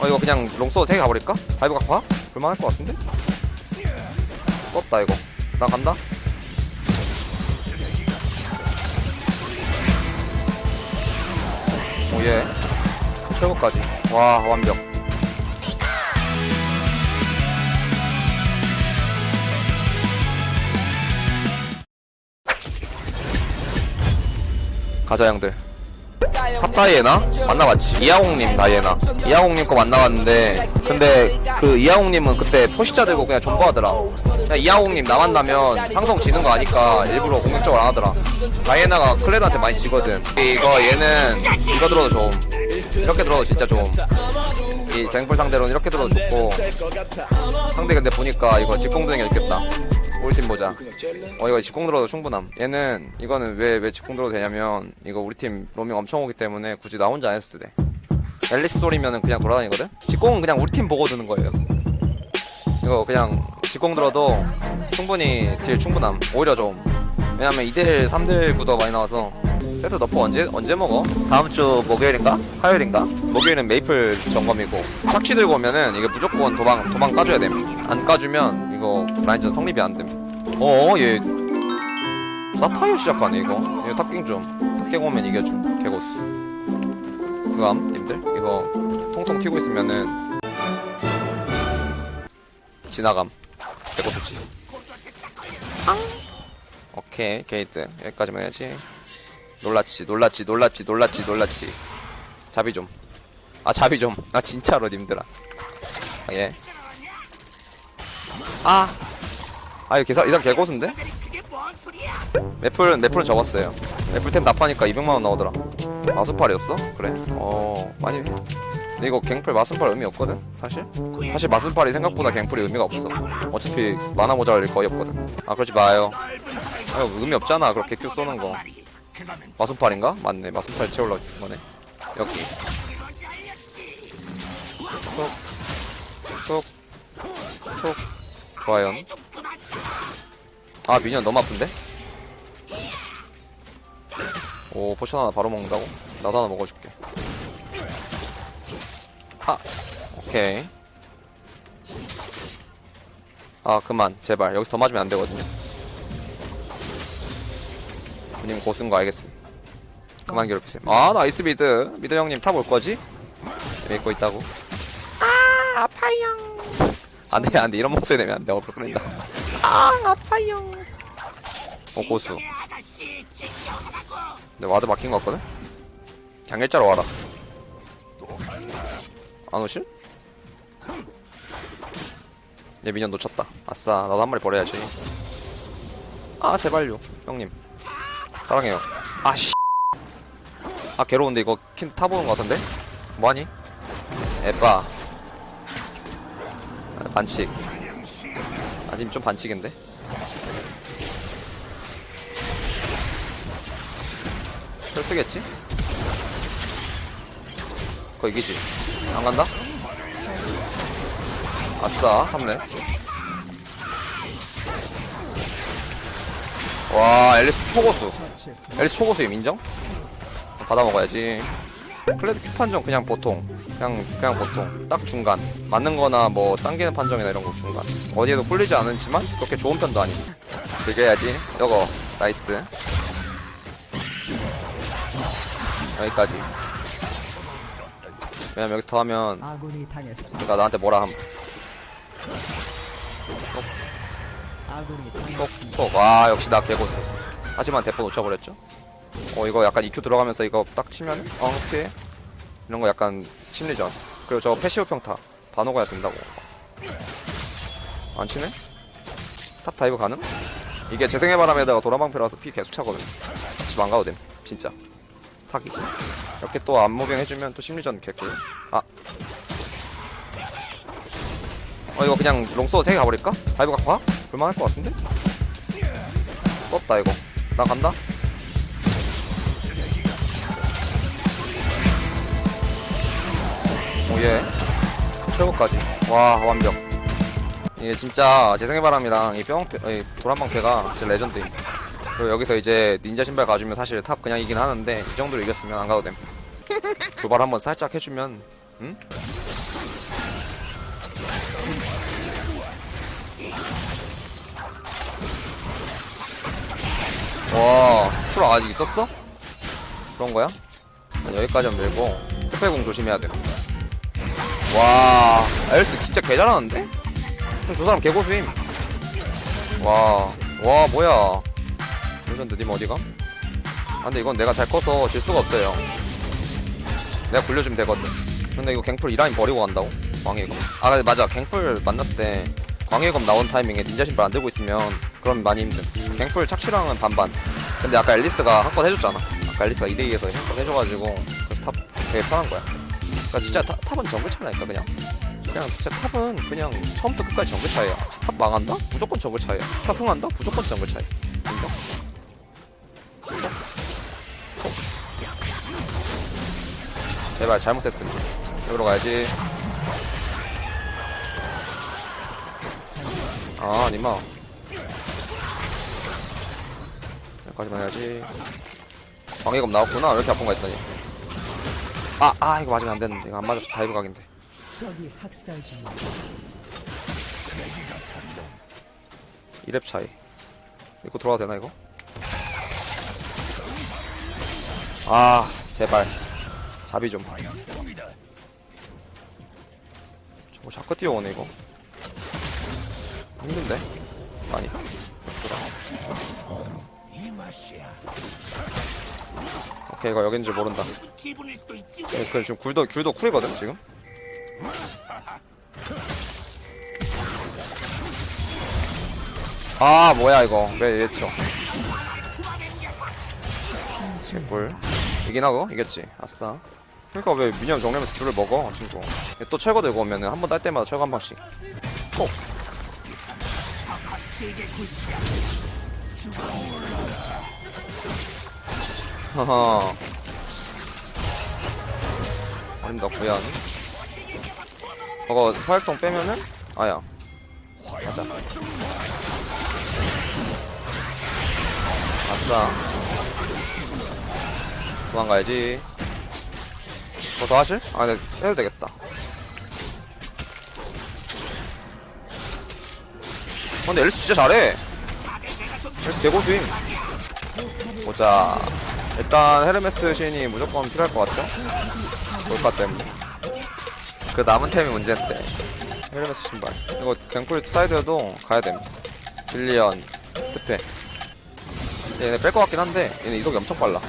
어 이거 그냥 롱소 3개 가버릴까? dive 각파? 볼만할 것 같은데? 껐다 이거 나 간다 oh yeah 최고까지 와 완벽 가자 형들 top 다이애나? 만나봤지. 이하홍님 다이애나. 이하홍님 거 만나봤는데 근데 그 이하홍님은 그때 포식자 들고 그냥 존버하더라. 그냥 이하홍님 나 만나면 상성 지는 거 아니까 일부러 공격적으로 안 하더라. 다이애나가 클레드한테 많이 지거든. 이거 얘는 이거 들어도 좋음. 이렇게 들어도 진짜 좋음. 이 쟁풀 상대로는 이렇게 들어도 좋고. 상대 근데 보니까 이거 게 있겠다 우리 팀 보자. 어 이거 직공 들어도 충분함. 얘는 이거는 왜 왜 직공 들어도 되냐면 이거 우리 팀 로밍 엄청 오기 때문에 굳이 나 혼자 안 했어도 돼. 엘리스 소리면은 그냥 돌아다니거든? 직공은 그냥 우리 팀 보고 드는 거예요. 이거 그냥 직공 들어도 충분히 deal 충분함. 오히려 좀. 왜냐면 2대1 3대1 구도 많이 나와서 세트 nerf 언제 언제 먹어? 다음 주 목요일인가? 화요일인가? 목요일은 메이플 점검이고 착취 들고 오면은 이게 무조건 도망 도망 까줘야 됨 안 까주면 이거 라인전 성립이 안 됨. 어 얘 사파이어 시작하네 이거. 이거 top갱 좀 top갱 오면 이겨줌 개고수. 그감 님들 이거 통통 튀고 있으면은 지나감 개고수 지. 오케이 게이트 여기까지만 해야지. 놀랐지 놀랐지 놀랐지 놀랐지 놀랐지 자비 좀아 자비 좀아 진짜로 님들아 아, 예. 아. 아, 이거 개사, 이상 개고수인데? 매플은, 매플은 접었어요. 매플템 납하니까 200만 원 나오더라. 마순팔이었어? 그래. 어, 많이 해. 근데 이거 갱플 마순팔 의미 없거든? 사실? 사실 마순팔이 생각보다 갱플이 의미가 없어. 어차피 만화 모자랄 일 거의 없거든. 아, 그러지 마요. 아, 이거 의미 없잖아. 그렇게 큐 쏘는 거. 마순팔인가? 맞네. 마순팔 채우려고 쓴 거네. 여기. 톡. 톡. 톡. 좋아요. 아, minion 너무 아픈데? 오, potion 하나 바로 먹는다고? 나도 하나 먹어줄게. 하! 오케이. 아, 그만. 제발. 여기서 더 맞으면 안 되거든요. 님 고수인 거 알겠어. 그만 괴롭히세요. 아, nice mid. mid 형님 top 올 거지? 믿고 있다고. 아, 아파요. 안 돼, 안 돼. 이런 목소리 내면 안 돼. 얼굴 끓는다. 아, 아파요. 어, 고수. 근데 ward 막힌 거 같거든? 그냥 일자로 와라. 안 오실? 얘 minion 놓쳤다. 아싸, 나도 한 마리 버려야지. 아, 제발요. 형님. 사랑해요. 아, 씨. 아, 괴로운데 이거 킨 타보는 거 같은데? 뭐하니? 에빠. 아, 반칙. 아님 좀 반칙인데? 철수겠지? 그거 이기지? 안 간다? 아싸, 합네. 와, 앨리스 초고수. 앨리스 초고수임 인정? 받아 먹어야지. 클레드 Q 판정 그냥 보통. 그냥, 그냥 보통. 딱 중간. 맞는 거나 뭐, 당기는 판정이나 이런 거 중간. 어디에도 꿀리지 않지만, 그렇게 좋은 편도 아니고. 즐겨야지. 요거, nice. 여기까지. 왜냐면 여기서 더 하면. 나 나한테 뭐라 함. 톡톡 와 역시 나 개고수 하지만 대포 놓쳐버렸죠 어 이거 약간 EQ 들어가면서 이거 딱 치면 어 어떻게 이런 거 약간 심리전. 그리고 저 passive 평타. 다 녹아야 된다고. 안 치네? top dive 가능? 이게 재생의 바람에다가 도란방패라서 피 계속 차거든 집 안 가도 됨. 진짜. 사기. 이렇게 또 앞moving 해주면 또 심리전 개꿀. 아. 어 이거 그냥 롱소 3개 가버릴까? dive 각 봐? 볼만할 것 같은데? 떴다 이거. 나 간다 위에 최고까지 와 완벽 이게 진짜 재생의 바람이랑 이 뿅, 이 도란방패가 진짜 레전드입니다 그리고 여기서 이제 닌자 신발 가주면 사실 top 그냥 이긴 하는데 이 정도로 이겼으면 안 가도 됨 도발 한번 살짝 해주면 응? 와 플 아직 있었어? 그런 거야? 아, 여기까지 하면 밀고 스페공 조심해야 돼 와 엘리스 진짜 개 잘하는데? 그럼 저 사람 개고수임. 와, 와 뭐야. 레전드 님 어디가? 아 근데 이건 내가 잘 커서 질 수가 없어요 내가 굴려주면 되거든. 근데 이거 갱플 이라인 버리고 간다고? 광휘검? 아 근데 맞아. 갱플 만났을 때 광휘검 나온 타이밍에 닌자 신발 안 들고 있으면 그럼 많이 힘든. 갱플 착취랑은 반반. 근데 아까 앨리스가 한 건 해줬잖아. 아까 앨리스가 2대2에서 한 건 해줘가지고 그래서 top 되게 편한 거야 그니까 진짜 타, top은 정글 차라니까 그냥. 그냥 진짜 top은 그냥 처음부터 끝까지 정글 차이야. top 망한다? 무조건 정글 차이야. top 흥한다? 무조건 정글 차이 인정? 제발 잘못했으면 여기로 가야지. 아 님아. 여기까지만 해야지. 광휘검 나왔구나. 왜 이렇게 아픈 거 했더니 아, 아 이거 맞으면 안 되는데. 이거 안 맞아서 dive 각인데. 적이 학살 중. 2렙 차이. 이거 돌아가도 되나 이거? 아 제발. 자비 좀. 저거 자꾸 뛰어오네 이거. 힘든데? 많이 오케이 이거 여긴 줄 모른다. 네, 그 지금 굴도 굴도 쿨이거든 지금. 아 뭐야 이거. 왜 이랬죠? 뭘? 이긴 하고? 이겼지. 아싸. 그러니까 왜 미니언 정리하면서 줄을 먹어 친구. 또 철거 들고 오면은 한 번 딸 때마다 철거 한 번씩. 톡 하하. 아닙니다 구현 저거 활동 빼면은? 아야. 가자. 아싸. 도망가야지. 뭐 더 하실? 아 네, 해도 되겠다. 어, 근데 엘리스 진짜 잘해. 엘리스 개고수임. 보자 일단 헤르메스 신이 무조건 필요할 것 같죠? 볼까 때문에. 그 남은 템이 문제인데. 헤르메스 신발. 이거 갱플 사이드에도 가야됨 빌리언 특패 얘네 뺄 것 같긴 한데 얘네 이속이 엄청 빨라.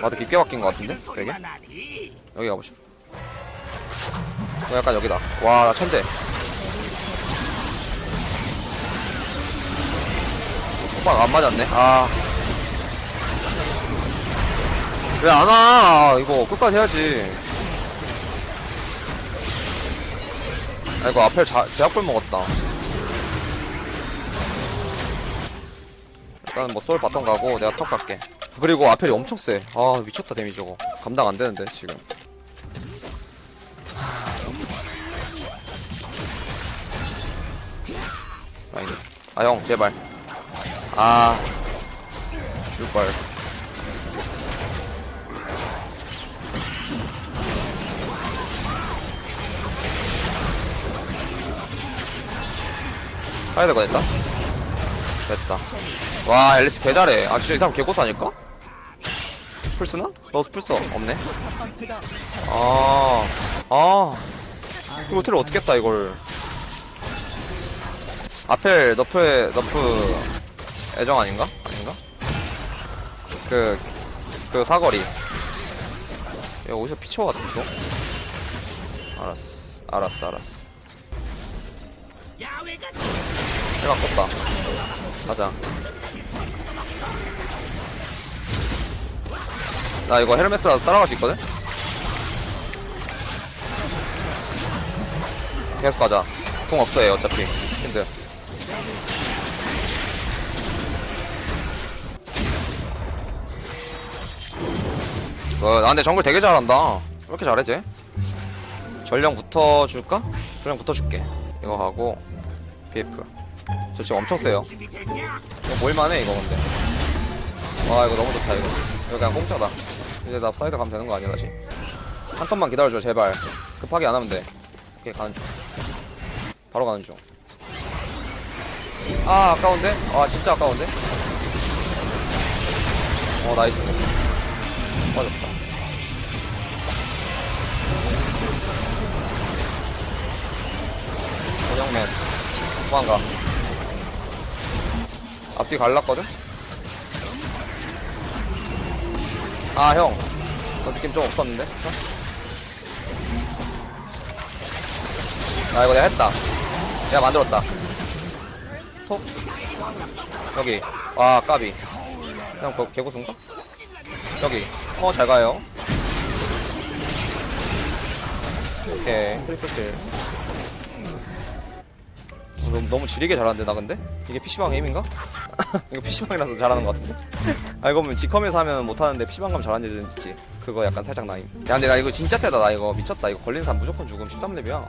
와도 깊게 바뀐 것 같은데 되게? 여기 가보자 어, 약간 여기다. 와나 천재 오빠 안 맞았네 아 왜 안 와? 이거 끝까지 해야지. 아, 이거 앞에 자, 제약불 먹었다. 일단 뭐 솔 bottom 가고 내가 top 갈게. 그리고 아펠이 엄청 세. 아 미쳤다 데미지 저거. 감당 안 되는데 지금. 아 형 제발. 아 줄걸. 가야 될거 됐다. 됐다. 와, 앨리스 개 잘해. 아, 진짜 이 사람 개고수 아닐까? 풀스나? 너 풀스 없네? 아, 아. 이거 틀을 어떻게 했다, 이걸. 아펠, 너프의, 너프, 애정 아닌가? 아닌가? 그, 그 사거리. 얘 어디서 피쳐 왔어? 알았어. 알았어, 알았어. 해가 껐다. 가자. 나 이거 헤르메스라도 따라갈 수 있거든? 계속 가자. 공 없어요, 어차피. 힌드. 어, 나 근데 정글 되게 잘한다. 왜 이렇게 잘해, 쟤? 전령 붙어줄까? 전령 붙어줄게. 이거 하고, PF. 저 지금 엄청 세요. 이거 물만해, 이거 근데. 와, 이거 너무 좋다, 이거. 이거 그냥 공짜다. 이제 나 사이드 가면 되는 거 아니야, 다시? 한 턴만 기다려줘, 제발. 급하게 안 하면 돼. 오케이, 가는 중. 바로 가는 중. 아 아까운데? 아 진짜 아까운데? 어 나이스 빠졌다. 원영맨 도망가. 앞뒤 갈랐거든? 아형. 저 느낌 좀 없었는데? 아 이거 내가 했다. 내가 만들었다. 톡. 여기. 와 까비. 그냥 거, 개고수인가? 여기 어 잘 가요 오케이 어, 너무, 너무 지리게 잘하는데 나 근데? 이게 PC방 게임인가? 이거 PC방이라서 잘하는 것 같은데? 알고 보면 지컴에서 하면 못하는데 PC방 가면 잘하는 있지 그거 약간 살짝 나임 야 근데 나 이거 진짜 세다 나 이거 미쳤다 이거 걸리는 사람 무조건 죽음 13렙이야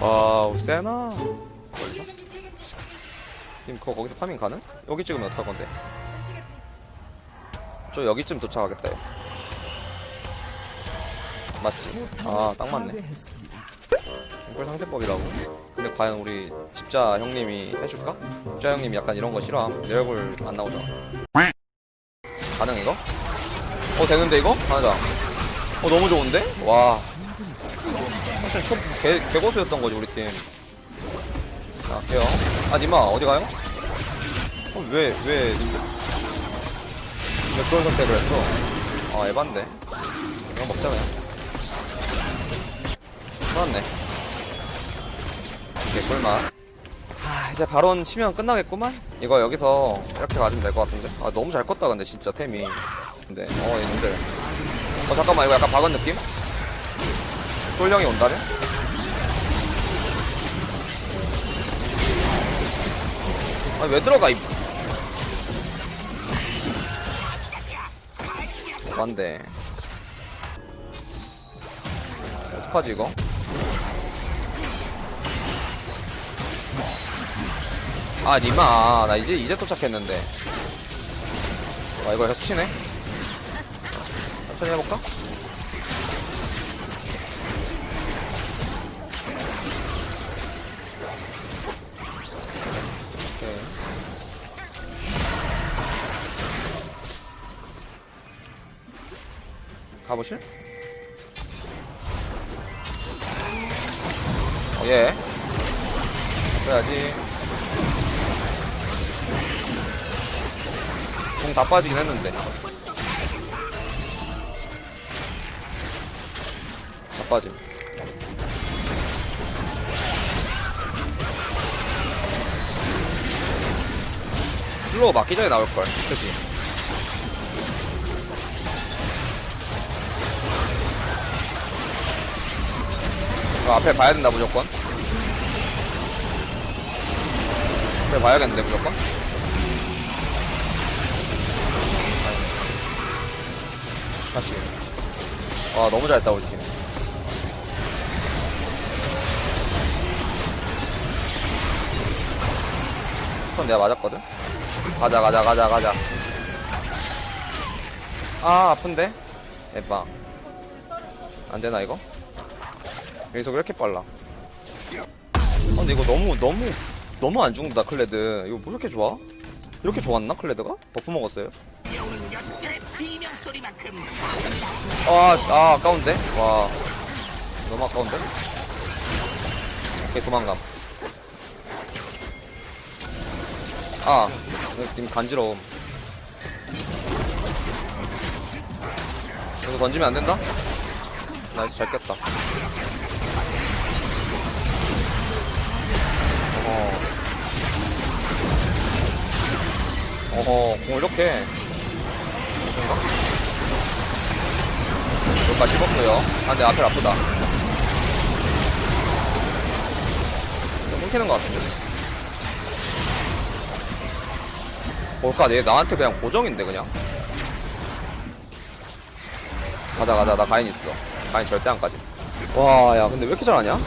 와우 세나 님 그거 거기서 farming 가능? 여기 찍으면 어떡할 건데? 저 여기쯤 도착하겠다 얘. 맞지? 아 딱 맞네. 꿀 상대법이라고? 근데 과연 우리 집자 형님이 해줄까? 집자 형님 약간 이런 거 싫어함 내 얼굴 안 나오잖아 가능 이거? 어 되는데 이거? 가자 어 너무 좋은데? 와 사실 초 개, 개고수였던 거지 우리 팀 자, 게요 아 니마 어디 가요? 어, 왜, 왜, 왜 그런 선택을 했어? 아 에반데. 이거 먹자 그냥 좋았네 이게 꿀맛. 아 이제 바론 치면 끝나겠구만? 이거 여기서 이렇게 가지면 될 것 같은데? 아 너무 잘 껐다 근데 진짜 템이. 근데 어 얘는들 어 잠깐만 이거 약간 박은 느낌? 쫄령이 온다며? 아니 왜 들어가 이 안돼 어떡하지 이거? 아 니마 나 이제 이제 도착했는데 아 이거 계속 치네 천천히 해볼까? 가보실? 어, 예. 그래야지. 공 다 빠지긴 했는데. 다 빠짐. 슬로우 맞기 전에 나올걸. 그치? 어, 앞에 봐야 된다, 무조건. 앞에 봐야겠는데, 무조건. 다시. 와, 너무 잘했다, 우리 팀. 손 내가 맞았거든? 가자, 가자, 가자, 가자. 아, 아픈데? 에방. 안 되나, 이거? 여기서 왜 이렇게 빨라? 아, 근데 이거 너무, 너무, 너무 안 죽는다, 클레드. 이거 뭐 이렇게 좋아? 이렇게 좋았나, 클레드가? buff 먹었어요? 아, 아, 아까운데? 와. 너무 아까운데? 오케이, 도망감. 아, 님 간지러움. 여기서 던지면 안 된다? 나이스, 잘 꼈다. 어허. 어허, 공 이렇게. 뭔가? 여기까지 씹었고요. 아, 근데 앞에 아프다. 좀 끊기는 것 같은데. 뭘까? 얘 나한테 그냥 고정인데, 그냥. 가자, 가자. 나 가인 있어. 가인 절대 안 까지. 와, 야, 근데 왜 이렇게 잘하냐?